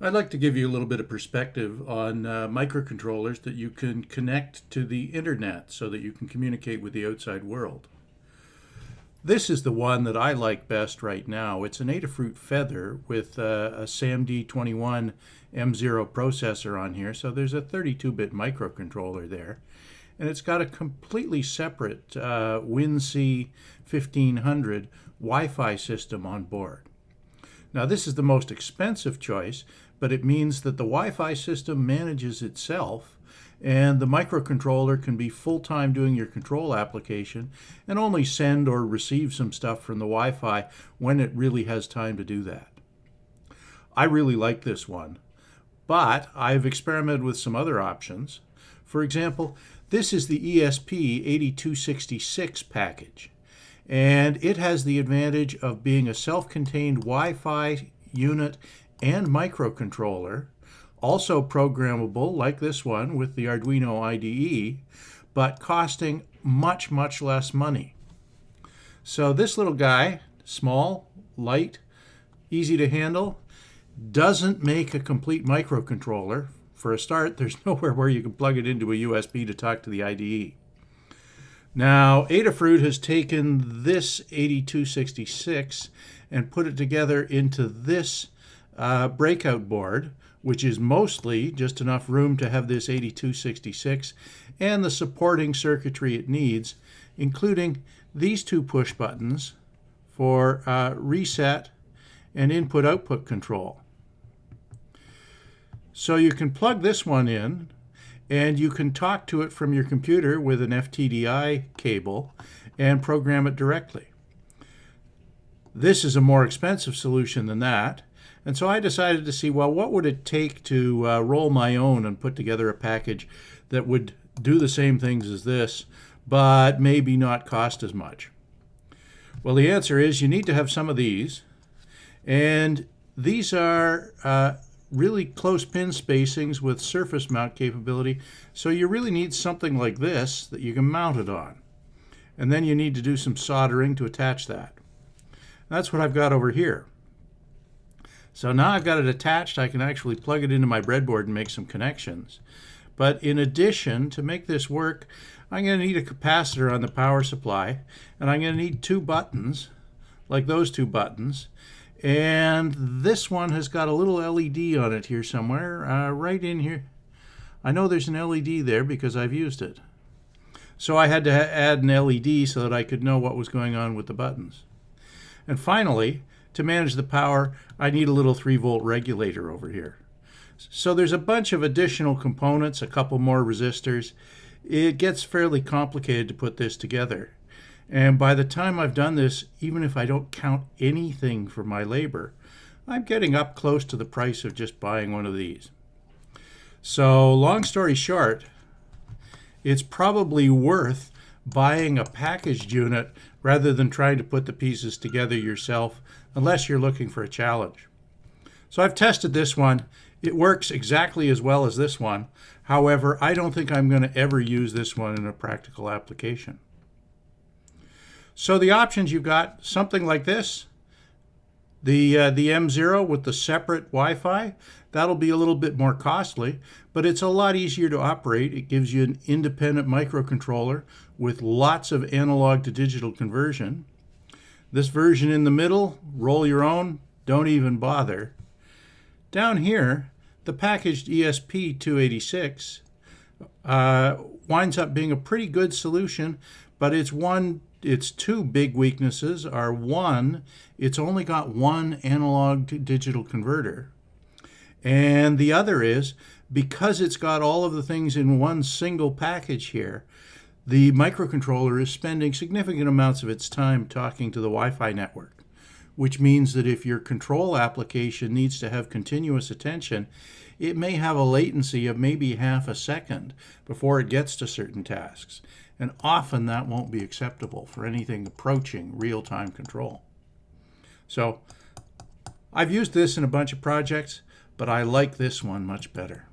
I'd like to give you a little bit of perspective on uh, microcontrollers that you can connect to the internet so that you can communicate with the outside world. This is the one that I like best right now. It's an Adafruit Feather with uh, a SAMD21 M0 processor on here, so there's a 32-bit microcontroller there. And it's got a completely separate uh, WinC 1500 Wi-Fi system on board. Now this is the most expensive choice, but it means that the Wi-Fi system manages itself and the microcontroller can be full-time doing your control application and only send or receive some stuff from the Wi-Fi when it really has time to do that. I really like this one, but I've experimented with some other options. For example, this is the ESP8266 package, and it has the advantage of being a self-contained Wi-Fi unit and microcontroller, also programmable like this one with the Arduino IDE, but costing much, much less money. So this little guy, small, light, easy to handle, doesn't make a complete microcontroller. For a start, there's nowhere where you can plug it into a USB to talk to the IDE. Now, Adafruit has taken this 8266 and put it together into this uh, breakout board, which is mostly just enough room to have this 8266 and the supporting circuitry it needs, including these two push buttons for uh, reset and input-output control. So you can plug this one in and you can talk to it from your computer with an FTDI cable and program it directly. This is a more expensive solution than that. And so I decided to see, well, what would it take to uh, roll my own and put together a package that would do the same things as this, but maybe not cost as much? Well, the answer is you need to have some of these. And these are uh, really close pin spacings with surface mount capability. So you really need something like this that you can mount it on. And then you need to do some soldering to attach that. That's what I've got over here. So now I've got it attached, I can actually plug it into my breadboard and make some connections. But in addition, to make this work, I'm going to need a capacitor on the power supply, and I'm going to need two buttons, like those two buttons. And this one has got a little LED on it here somewhere, uh, right in here. I know there's an LED there because I've used it. So I had to add an LED so that I could know what was going on with the buttons. And finally, to manage the power, I need a little 3 volt regulator over here. So there's a bunch of additional components, a couple more resistors. It gets fairly complicated to put this together. And by the time I've done this, even if I don't count anything for my labor, I'm getting up close to the price of just buying one of these. So long story short, it's probably worth buying a packaged unit rather than trying to put the pieces together yourself unless you're looking for a challenge. So I've tested this one. It works exactly as well as this one. However, I don't think I'm going to ever use this one in a practical application. So the options you've got something like this, the, uh, the M0 with the separate Wi-Fi, that'll be a little bit more costly, but it's a lot easier to operate. It gives you an independent microcontroller with lots of analog to digital conversion. This version in the middle, roll your own, don't even bother. Down here, the packaged ESP286 uh, winds up being a pretty good solution, but it's one its two big weaknesses are one, it's only got one analog to digital converter. And the other is because it's got all of the things in one single package here, the microcontroller is spending significant amounts of its time talking to the Wi-Fi network, which means that if your control application needs to have continuous attention, it may have a latency of maybe half a second before it gets to certain tasks. And often that won't be acceptable for anything approaching real-time control. So I've used this in a bunch of projects, but I like this one much better.